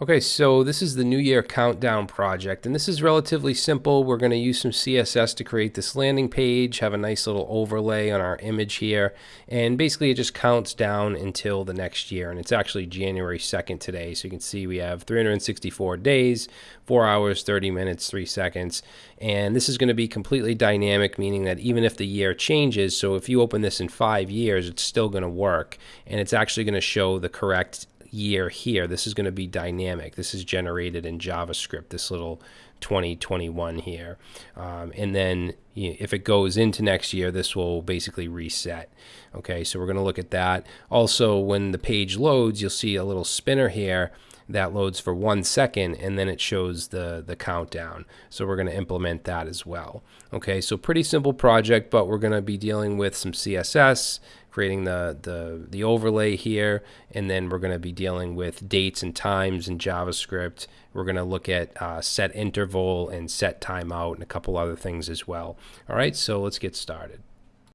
Okay, so this is the New Year Countdown project, and this is relatively simple. We're going to use some CSS to create this landing page, have a nice little overlay on our image here, and basically it just counts down until the next year, and it's actually January 2nd today, so you can see we have 364 days, 4 hours, 30 minutes, 3 seconds, and this is going to be completely dynamic, meaning that even if the year changes, so if you open this in 5 years, it's still going to work, and it's actually going to show the correct year here, this is going to be dynamic. This is generated in JavaScript, this little 2021 here. Um, and then you know, if it goes into next year, this will basically reset. Okay, so we're going to look at that. Also, when the page loads, you'll see a little spinner here that loads for one second and then it shows the the countdown so we're going to implement that as well okay so pretty simple project but we're going to be dealing with some css creating the, the, the overlay here, and then we're going to be dealing with dates and times in JavaScript. We're going to look at uh, set interval and set timeout and a couple other things as well. All right, so let's get started.